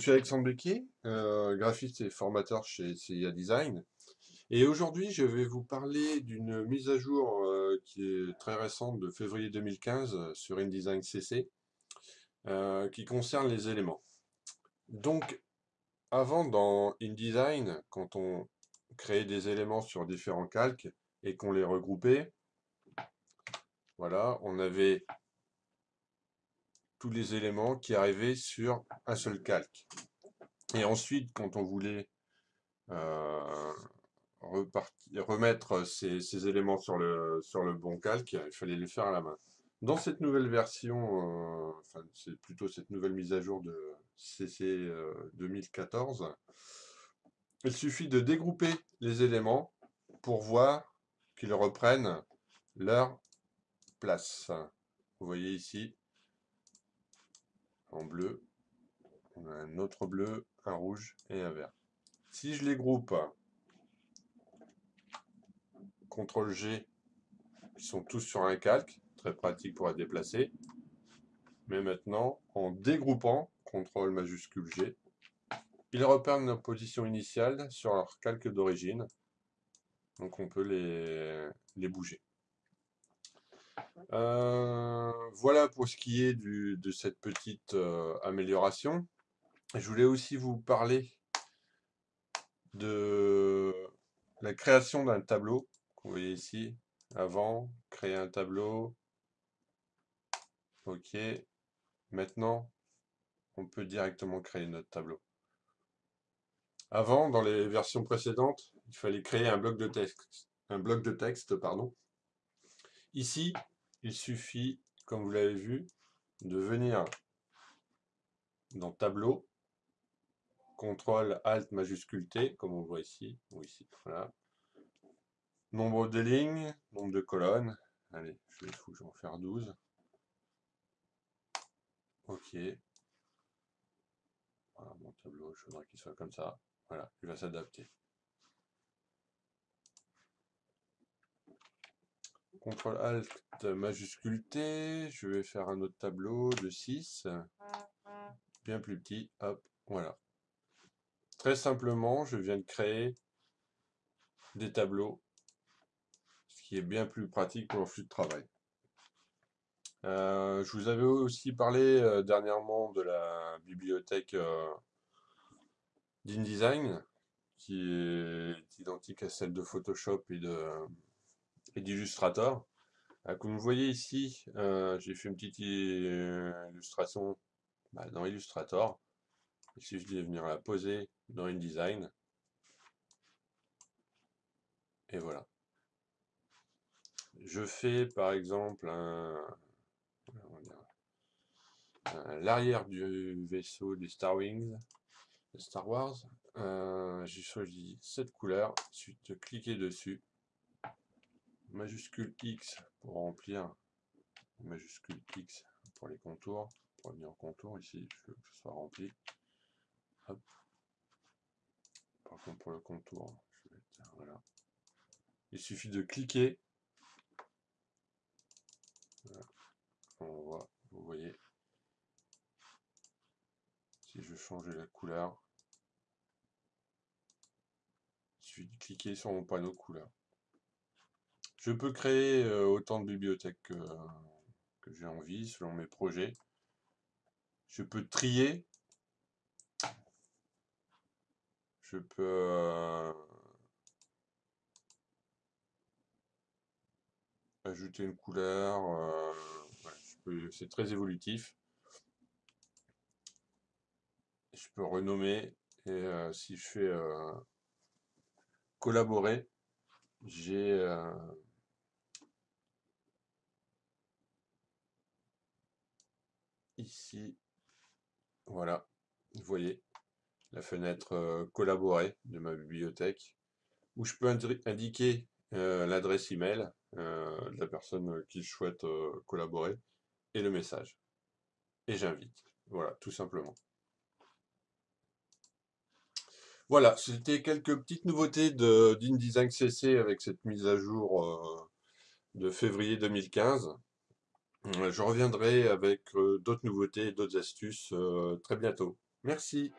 Suis Alexandre Becquier, euh, graphiste et formateur chez CIA Design. Et aujourd'hui, je vais vous parler d'une mise à jour euh, qui est très récente de février 2015 sur InDesign CC, euh, qui concerne les éléments. Donc, avant dans InDesign, quand on créait des éléments sur différents calques et qu'on les regroupait, voilà, on avait tous les éléments qui arrivaient sur un seul calque. Et ensuite, quand on voulait euh, remettre ces, éléments sur le, bon calque, il fallait les faire à la main. Dans cette nouvelle version, euh, enfin c'est plutôt cette nouvelle mise à jour de CC 2014, euh, il suffit de dégrouper les éléments pour voir qu'ils reprennent leur place. Vous voyez ici, en bleu. Un autre bleu, un rouge et un vert. Si je les groupe, CTRL G, ils sont tous sur un calque, très pratique pour être déplacé. Mais maintenant, en dégroupant, CTRL majuscule G, ils reprennent leur position initiale sur leur calque d'origine. Donc on peut les, les bouger. Euh, voilà pour ce qui est de cette petite euh, amélioration. Je voulais aussi vous parler de la création d'un tableau. Vous voyez ici, avant, créer un tableau. Ok. Maintenant, on peut directement créer notre tableau. Avant, dans les versions précédentes, il fallait créer un bloc de texte. Un bloc de texte, pardon. Ici, il suffit, comme vous l'avez vu, de venir dans Tableau, CTRL ALT majuscule T, comme on voit ici, ou ici, voilà. Nombre de lignes, nombre de colonnes. Allez, je vais, je vais en faire 12. Ok. Voilà, mon tableau, je voudrais qu'il soit comme ça. Voilà, il va s'adapter. CTRL ALT majuscule T, je vais faire un autre tableau de 6, bien plus petit, hop, voilà. Très simplement, je viens de créer des tableaux, ce qui est bien plus pratique pour le flux de travail. Euh, je vous avais aussi parlé euh, dernièrement de la bibliothèque euh, d'InDesign, qui est identique à celle de Photoshop et de et d'Illustrator. Euh, comme vous voyez ici, euh, j'ai fait une petite euh, illustration bah, dans Illustrator. Il suffit de venir la poser dans InDesign. Et voilà. Je fais par exemple l'arrière du vaisseau Star Wings, Star Wars. j'ai choisi cette couleur, ensuite cliquer dessus majuscule X pour remplir, majuscule X pour les contours, pour venir en contour ici, je veux que ce soit rempli. Par contre pour le contour, je vais. Il suffit de cliquer. On voit, vous voyez. Si je change la couleur, il suffit de cliquer sur mon panneau couleur. Je peux créer autant de bibliothèques que, j'ai envie, selon mes projets. Je peux trier. Je peux... Ajouter une couleur. C'est très évolutif. Je peux renommer. Et si je fais collaborer, j'ai ici, voilà, vous voyez la fenêtre euh, collaborer de ma bibliothèque, où je peux indiquer euh, l'adresse email euh, de la personne qui souhaite collaborer et le message. Et j'invite. Voilà, tout simplement. Voilà, c'était quelques petites nouveautés d'InDesign CC avec cette mise à jour de février 2015. Je reviendrai avec d'autres nouveautés d'autres astuces très bientôt. Merci.